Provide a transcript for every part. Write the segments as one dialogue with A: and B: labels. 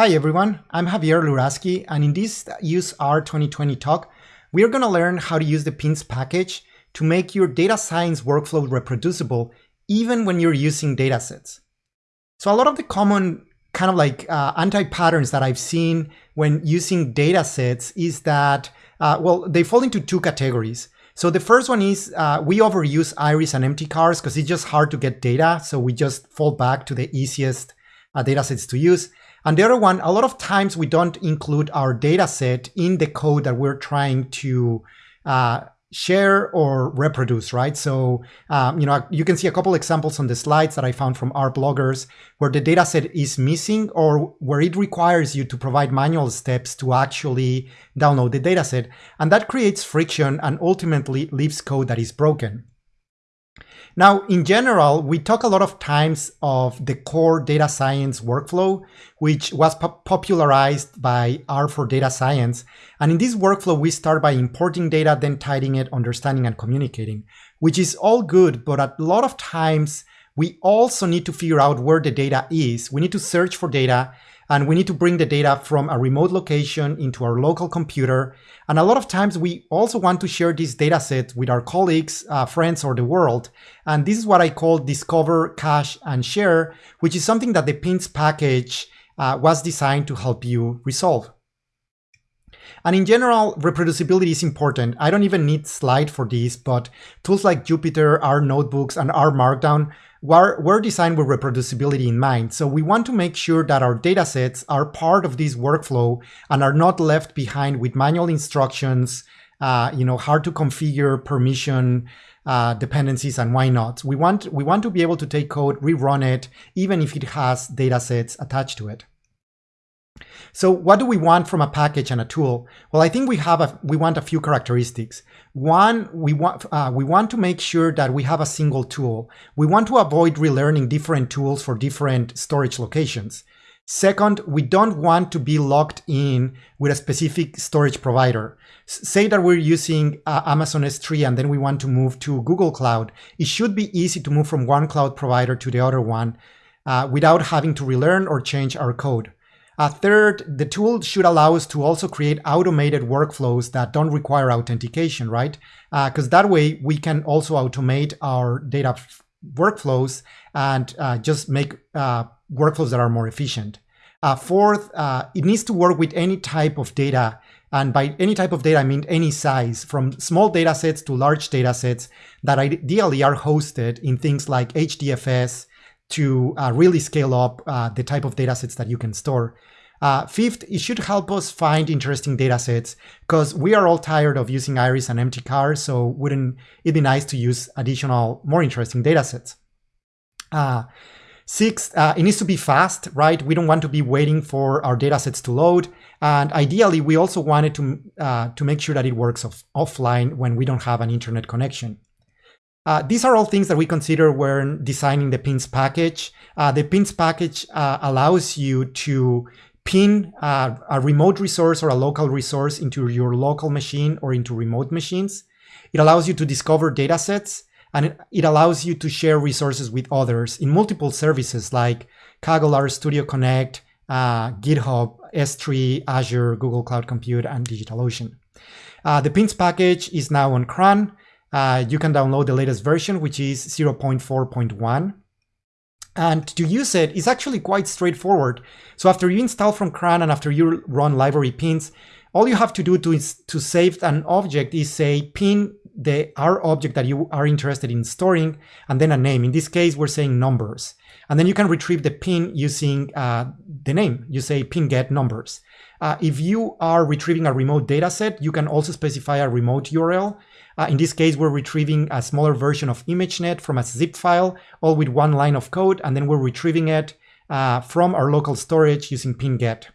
A: Hi everyone, I'm Javier Luraschi, and in this useR 2020 talk, we are going to learn how to use the pins package to make your data science workflow reproducible even when you're using datasets. So a lot of the common kind of like uh, anti-patterns that I've seen when using datasets is that, uh, well, they fall into two categories. So the first one is uh, we overuse iris and mtcars because it's just hard to get data. So we just fall back to the easiest uh, datasets to use. And the other one, a lot of times we don't include our data set in the code that we're trying to uh, share or reproduce, right? So, um, you know, you can see a couple examples on the slides that I found from R-bloggers where the data set is missing or where it requires you to provide manual steps to actually download the data set. And that creates friction and ultimately leaves code that is broken. Now, in general, we talk a lot of times of the core data science workflow, which was po popularized by R for Data Science. And in this workflow, we start by importing data, then tidying it, understanding and communicating, which is all good. But a lot of times, we also need to figure out where the data is. We need to search for data and we need to bring the data from a remote location into our local computer. And a lot of times we also want to share this data set with our colleagues, uh, friends, or the world. And this is what I call discover, cache, and share, which is something that the pins package uh, was designed to help you resolve. And in general, reproducibility is important. I don't even need slide for this, but tools like Jupyter, R notebooks, and R Markdown were, were designed with reproducibility in mind. So we want to make sure that our datasets are part of this workflow and are not left behind with manual instructions, uh, you know, hard to configure permission uh, dependencies and why not. We want, we want to be able to take code, rerun it, even if it has datasets attached to it. So what do we want from a package and a tool? Well, I think we have a, we want a few characteristics. One, we want, uh, we want to make sure that we have a single tool. We want to avoid relearning different tools for different storage locations. Second, we don't want to be locked in with a specific storage provider. S say that we're using uh, Amazon S3 and then we want to move to Google Cloud. It should be easy to move from one cloud provider to the other one uh, without having to relearn or change our code. Uh, third, the tool should allow us to also create automated workflows that don't require authentication, right? Because uh, that way we can also automate our data workflows and uh, just make uh, workflows that are more efficient. Uh, fourth, uh, it needs to work with any type of data. And by any type of data, I mean any size, from small data sets to large data sets that ideally are hosted in things like HDFS, to uh, really scale up uh, the type of data sets that you can store. Uh, fifth, it should help us find interesting data sets because we are all tired of using Iris and mtcar, so wouldn't it be nice to use additional, more interesting data sets? Uh, six, uh, it needs to be fast, right? We don't want to be waiting for our data sets to load. And ideally, we also wanted to, uh, to make sure that it works off offline when we don't have an internet connection. Uh, these are all things that we consider when designing the pins package. Uh, the pins package uh, allows you to pin uh, a remote resource or a local resource into your local machine or into remote machines. It allows you to discover data sets and it allows you to share resources with others in multiple services like Kaggle RStudio Connect, uh, GitHub, S3, Azure, Google Cloud Compute, and DigitalOcean. Uh, the pins package is now on CRAN. Uh, you can download the latest version, which is 0.4.1. And to use it is actually quite straightforward. So after you install from CRAN and after you run library pins, all you have to do to, to save an object is say pin the R object that you are interested in storing and then a name. In this case, we're saying numbers. And then you can retrieve the pin using uh, the name. You say pin get numbers. Uh, if you are retrieving a remote data set, you can also specify a remote URL. Uh, in this case, we're retrieving a smaller version of ImageNet from a zip file, all with one line of code, and then we're retrieving it uh, from our local storage using pin get.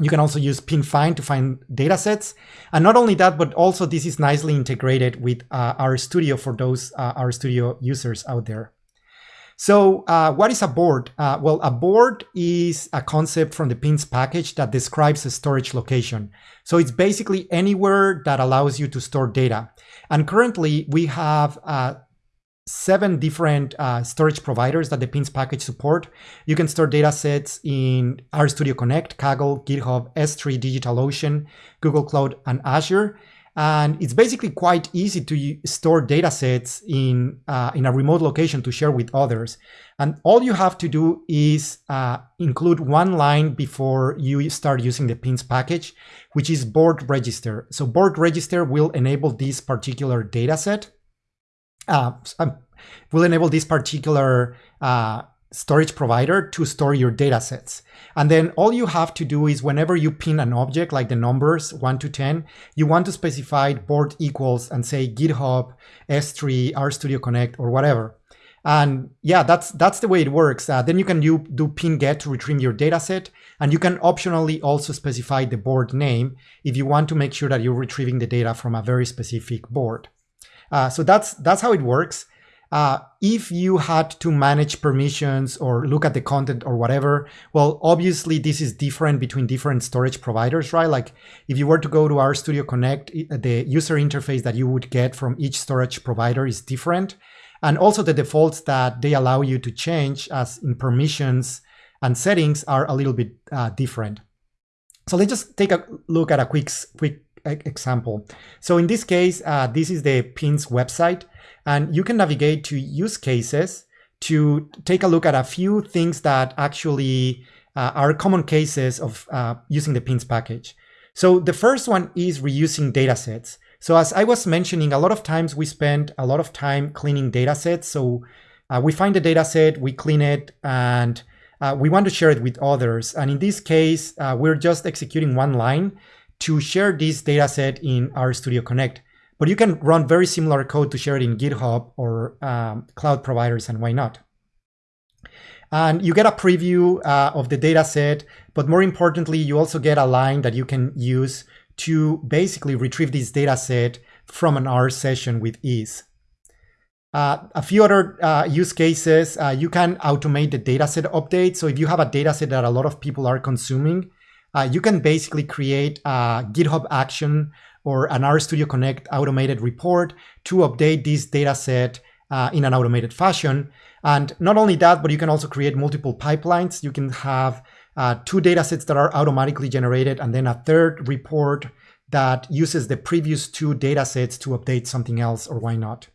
A: You can also use pin find to find datasets. And not only that, but also this is nicely integrated with uh, RStudio for those uh, RStudio users out there. So uh, what is a board? Uh, well, a board is a concept from the pins package that describes a storage location. So it's basically anywhere that allows you to store data. And currently we have uh, seven different uh, storage providers that the pins package support. You can store data sets in RStudio Connect, Kaggle, GitHub, S3, DigitalOcean, Google Cloud, and Azure. And it's basically quite easy to store datasets in, uh, in a remote location to share with others. And all you have to do is uh, include one line before you start using the pins package, which is board register. So board register will enable this particular dataset. Uh, um, will enable this particular uh, storage provider to store your datasets. And then all you have to do is whenever you pin an object like the numbers 1 to 10, you want to specify board equals and say GitHub, S3, RStudio Connect, or whatever. And yeah, that's that's the way it works. Uh, then you can do, do pin get to retrieve your dataset. And you can optionally also specify the board name if you want to make sure that you're retrieving the data from a very specific board. Uh, so that's that's how it works. Uh, if you had to manage permissions or look at the content or whatever, well, obviously this is different between different storage providers, right? Like if you were to go to RStudio Connect, the user interface that you would get from each storage provider is different. And also the defaults that they allow you to change as in permissions and settings are a little bit uh, different. So let's just take a look at a quick, quick example. So in this case, uh, this is the PINS website. And you can navigate to use cases to take a look at a few things that actually uh, are common cases of uh, using the pins package. So the first one is reusing datasets. So as I was mentioning, a lot of times we spend a lot of time cleaning datasets. So uh, we find a dataset, we clean it, and uh, we want to share it with others. And in this case, uh, we're just executing one line to share this dataset in RStudio Connect. But you can run very similar code to share it in GitHub or um, cloud providers, and why not? And you get a preview uh, of the data set, but more importantly, you also get a line that you can use to basically retrieve this data set from an R session with ease. Uh, a few other uh, use cases, uh, you can automate the dataset update. So if you have a dataset that a lot of people are consuming, uh, you can basically create a GitHub action or an RStudio Connect automated report to update this data set uh, in an automated fashion. And not only that, but you can also create multiple pipelines. You can have uh, two data sets that are automatically generated and then a third report that uses the previous two data sets to update something else or why not.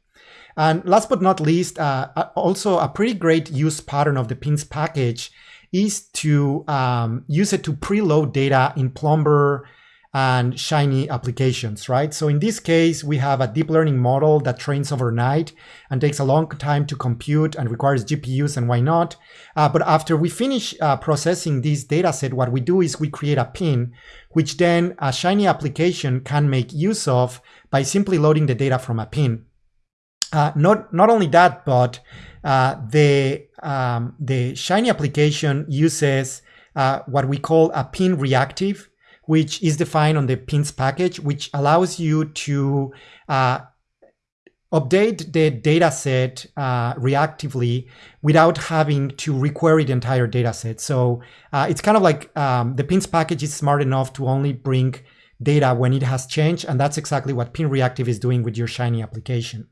A: And last but not least, uh, also a pretty great use pattern of the pins package is to um, use it to preload data in Plumber, and Shiny applications, right? So in this case, we have a deep learning model that trains overnight and takes a long time to compute and requires GPUs and why not. Uh, but after we finish uh, processing this data set, what we do is we create a pin, which then a Shiny application can make use of by simply loading the data from a pin. Uh, not, not only that, but uh, the, um, the Shiny application uses uh, what we call a pin reactive which is defined on the pins package, which allows you to uh, update the dataset uh, reactively without having to requery the entire dataset. So uh, it's kind of like um, the pins package is smart enough to only bring data when it has changed. And that's exactly what pin reactive is doing with your Shiny application.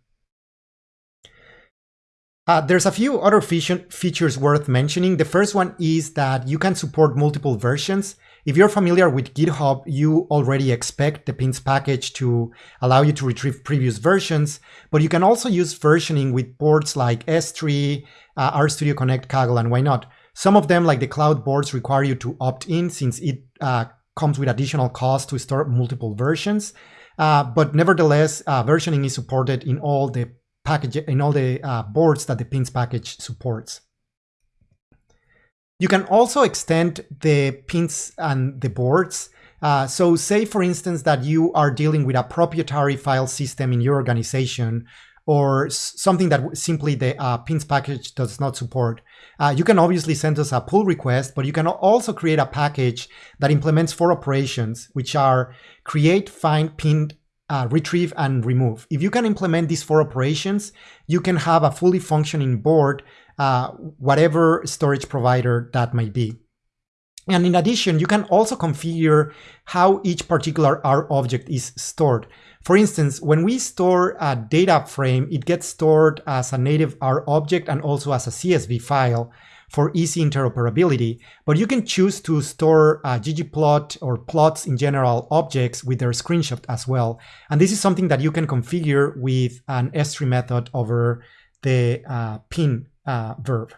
A: Uh, there's a few other features worth mentioning. The first one is that you can support multiple versions. If you're familiar with GitHub, you already expect the pins package to allow you to retrieve previous versions, but you can also use versioning with boards like S3, uh, RStudio Connect, Kaggle, and why not? Some of them, like the cloud boards, require you to opt in since it uh, comes with additional cost to store multiple versions. Uh, but nevertheless, uh, versioning is supported in all the package in all the uh, boards that the pins package supports. You can also extend the pins and the boards. Uh, so say, for instance, that you are dealing with a proprietary file system in your organization or something that simply the uh, pins package does not support. Uh, you can obviously send us a pull request, but you can also create a package that implements four operations, which are create, find, pin, uh, retrieve, and remove. If you can implement these four operations, you can have a fully functioning board uh, whatever storage provider that might be. And in addition, you can also configure how each particular R object is stored. For instance, when we store a data frame, it gets stored as a native R object and also as a CSV file for easy interoperability. But you can choose to store uh, ggplot or plots in general objects with their screenshot as well. And this is something that you can configure with an s3 method over the uh, pin verb.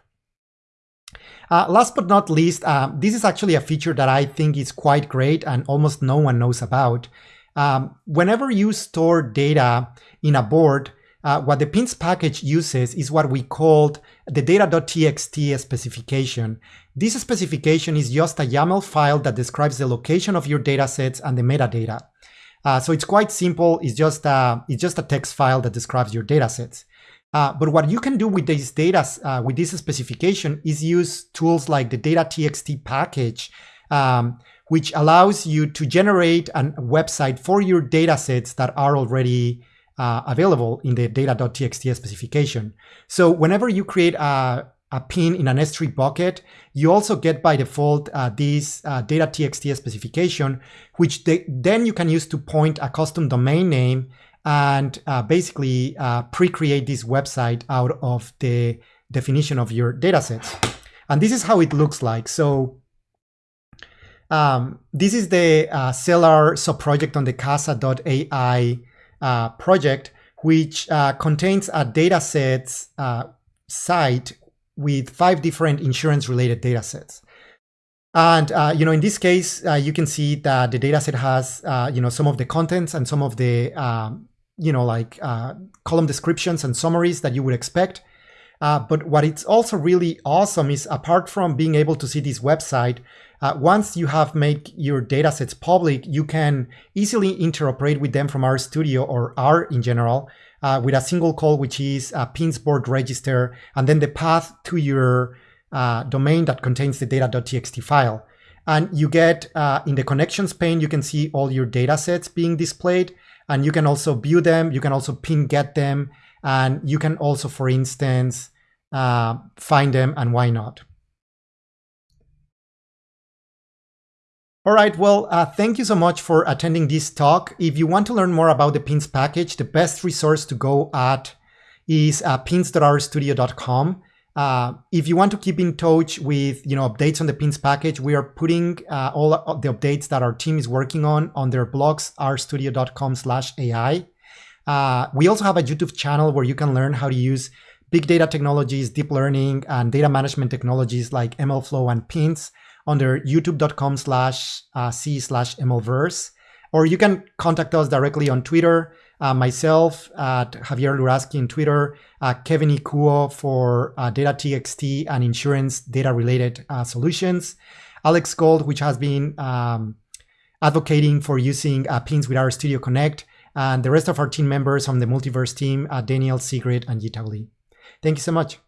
A: Uh, last but not least, uh, this is actually a feature that I think is quite great and almost no one knows about. Um, whenever you store data in a board, uh, what the pins package uses is what we called the data.txt specification. This specification is just a YAML file that describes the location of your datasets and the metadata. Uh, so it's quite simple. It's just a, it's just a text file that describes your datasets. Uh, but what you can do with this data, uh, with this specification, is use tools like the data.txt package, um, which allows you to generate a website for your datasets that are already uh, available in the data.txt specification. So whenever you create a, a pin in an S3 bucket, you also get by default uh, this uh, data.txt specification, which they, then you can use to point a custom domain name and uh, basically uh, pre-create this website out of the definition of your datasets. And this is how it looks like. So um, this is the uh, Cellar subproject on the Kasa.ai uh, project, which uh, contains a datasets uh, site with five different insurance-related datasets. And uh, you know, in this case, uh, you can see that the dataset has uh, you know some of the contents and some of the um, you know like uh, column descriptions and summaries that you would expect. Uh, but what it's also really awesome is apart from being able to see this website, uh, once you have made your datasets public, you can easily interoperate with them from RStudio or R in general with a single call, which is a pins board register, and then the path to your uh, domain that contains the data.txt file. And you get uh, in the connections pane, you can see all your datasets being displayed, and you can also view them. You can also pin get them, and you can also, for instance, uh, find them and why not. All right, well, uh, thank you so much for attending this talk. If you want to learn more about the Pins package, the best resource to go at is uh, pins.rstudio.com. Uh, if you want to keep in touch with you know updates on the Pins package, we are putting uh, all the updates that our team is working on on their blogs, rstudio.com/ai. Uh, we also have a YouTube channel where you can learn how to use big data technologies, deep learning, and data management technologies like MLflow and Pins under youtube.com slash uh. Or you can contact us directly on Twitter, uh, myself at Javier Luraschi on Twitter, uh, Kevin Kuo for uh, data.txt and insurance data related uh, solutions, Alex Gold, which has been um, advocating for using uh, pins with RStudio Connect, and the rest of our team members from the Multiverse team, uh, Daniel, Sigrid, and Yitao Li. Thank you so much.